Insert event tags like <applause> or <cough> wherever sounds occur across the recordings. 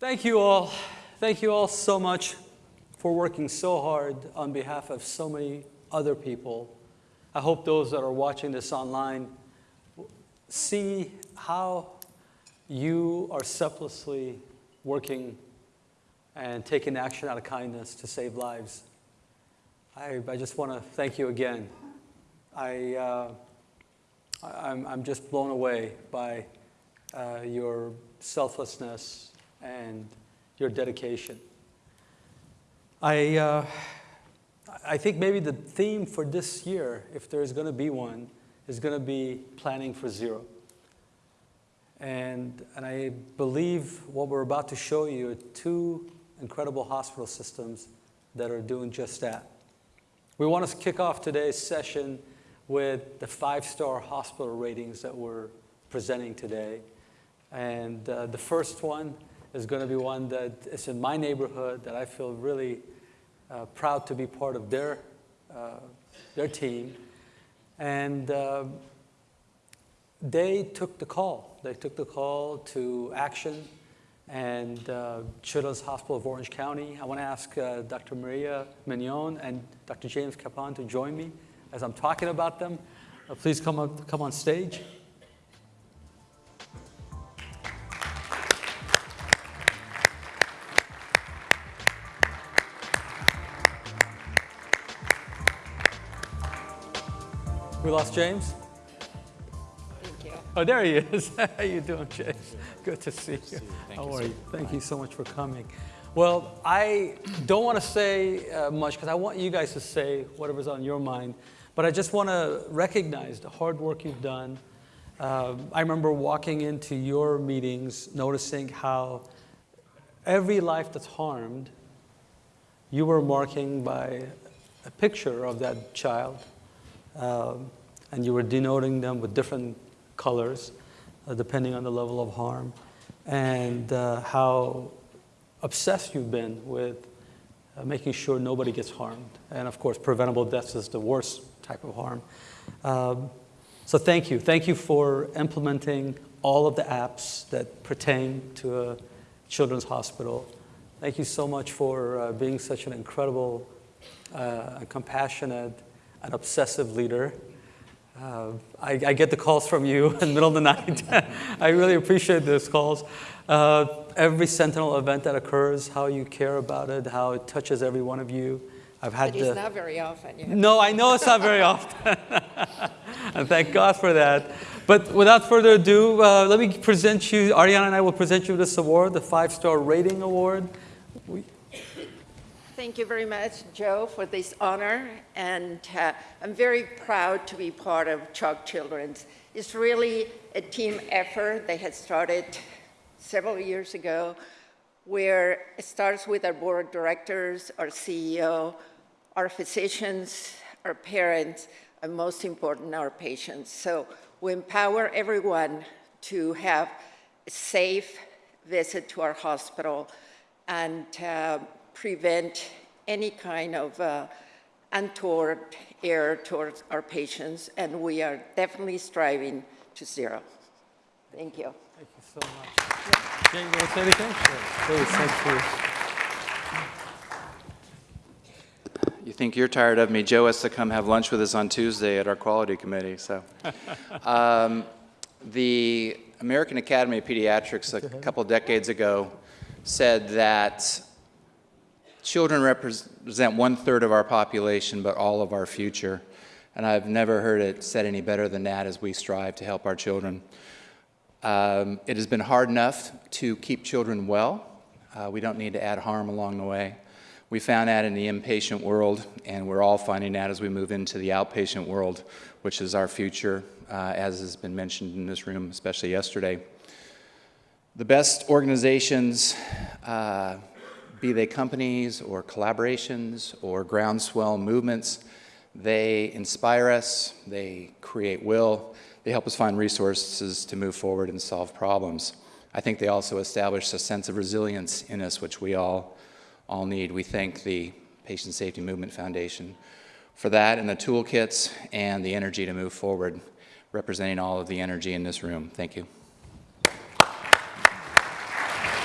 Thank you all. Thank you all so much for working so hard on behalf of so many other people. I hope those that are watching this online see how you are selflessly working and taking action out of kindness to save lives. I, I just want to thank you again. I, uh, I, am I'm just blown away by uh, your selflessness and your dedication. I, uh, I think maybe the theme for this year, if there's going to be one, is going to be planning for zero. And, and I believe what we're about to show you are two incredible hospital systems that are doing just that. We want to kick off today's session with the five-star hospital ratings that we're presenting today. And uh, the first one is going to be one that is in my neighborhood that I feel really uh, proud to be part of their, uh, their team. And uh, they took the call. They took the call to action and uh, Children's Hospital of Orange County. I want to ask uh, Dr. Maria Minon and Dr. James Cappon to join me as I'm talking about them. Uh, please come, up, come on stage. We lost James? Thank you. Oh, there he is. <laughs> How are you doing, James? Good to see you. Thank How you, are sir. you? Thank you so much for coming. Well, I don't want to say uh, much because I want you guys to say whatever's on your mind, but I just want to recognize the hard work you've done. Um, I remember walking into your meetings, noticing how every life that's harmed, you were marking by a picture of that child um, and you were denoting them with different colors uh, depending on the level of harm, and uh, how obsessed you've been with uh, making sure nobody gets harmed. And of course, preventable deaths is the worst type of harm. Um, so thank you. Thank you for implementing all of the apps that pertain to a children's hospital. Thank you so much for uh, being such an incredible, uh, compassionate, an obsessive leader. Uh, I, I, get the calls from you <laughs> in the middle of the night. <laughs> I really appreciate those calls. Uh, every Sentinel event that occurs, how you care about it, how it touches every one of you. I've had but it's not very often. No, I know it's not very often. <laughs> and thank God for that. But without further ado, uh, let me present you, Ariana and I will present you this award, the five-star rating award. We, Thank you very much, Joe, for this honor. And uh, I'm very proud to be part of CHOC Children's. It's really a team effort that had started several years ago, where it starts with our board of directors, our CEO, our physicians, our parents, and most important, our patients. So we empower everyone to have a safe visit to our hospital and uh, prevent any kind of uh, untoward error towards our patients, and we are definitely striving to zero. Thank you. Thank you so much. Jane, you want to say anything? Please, thank you. You think you're tired of me. Joe has to come have lunch with us on Tuesday at our quality committee. So, <laughs> um, the American Academy of Pediatrics a couple decades ago said that Children represent one-third of our population, but all of our future. And I've never heard it said any better than that as we strive to help our children. Um, it has been hard enough to keep children well. Uh, we don't need to add harm along the way. We found that in the inpatient world, and we're all finding that as we move into the outpatient world, which is our future, uh, as has been mentioned in this room, especially yesterday. The best organizations uh, be they companies or collaborations or groundswell movements, they inspire us, they create will, they help us find resources to move forward and solve problems. I think they also establish a sense of resilience in us, which we all, all need. We thank the Patient Safety Movement Foundation for that and the toolkits and the energy to move forward, representing all of the energy in this room. Thank you.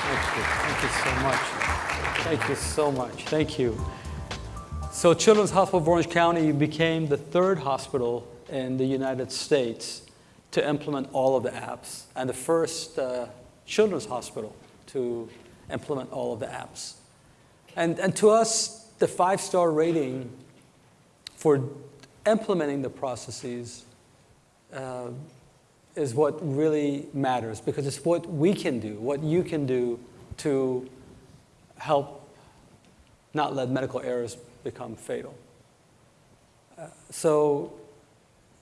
Thank you. Thank you so much. Thank you so much. Thank you. So Children's Hospital of Orange County became the third hospital in the United States to implement all of the apps and the first uh, children's hospital to implement all of the apps. And, and to us, the five-star rating for implementing the processes uh, is what really matters because it's what we can do, what you can do to help not let medical errors become fatal. Uh, so,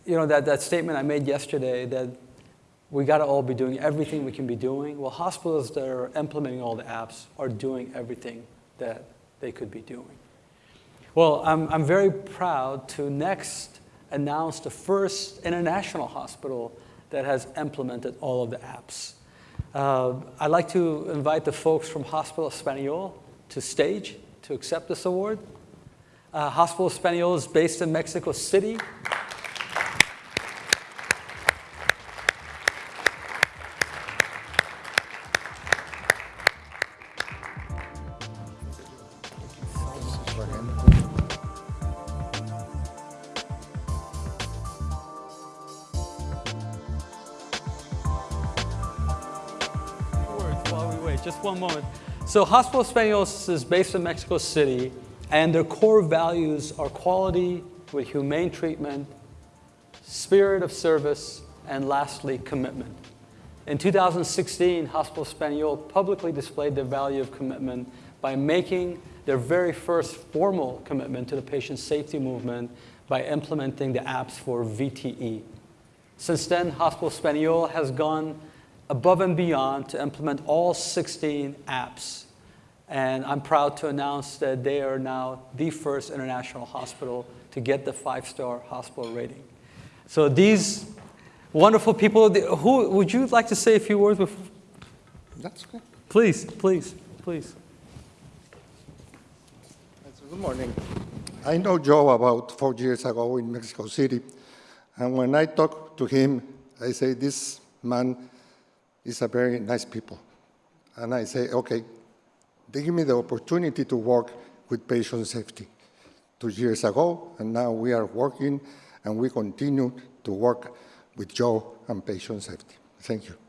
you know, that, that statement I made yesterday that we got to all be doing everything we can be doing. Well, hospitals that are implementing all the apps are doing everything that they could be doing. Well, I'm, I'm very proud to next announce the first international hospital that has implemented all of the apps. Uh, I'd like to invite the folks from Hospital Espanol to stage to accept this award. Uh, Hospital Espanol is based in Mexico City. Just one moment. So Hospital Españoles is based in Mexico City, and their core values are quality with humane treatment, spirit of service, and lastly, commitment. In 2016, Hospital Español publicly displayed their value of commitment by making their very first formal commitment to the patient safety movement by implementing the apps for VTE. Since then, Hospital Español has gone above and beyond to implement all 16 apps. And I'm proud to announce that they are now the first international hospital to get the five-star hospital rating. So these wonderful people, who would you like to say a few words before? That's okay. Please, please, please. Good morning. I know Joe about four years ago in Mexico City, and when I talked to him, I say, this man is a very nice people. And I say, okay, they give me the opportunity to work with patient safety two years ago, and now we are working and we continue to work with Joe and patient safety. Thank you.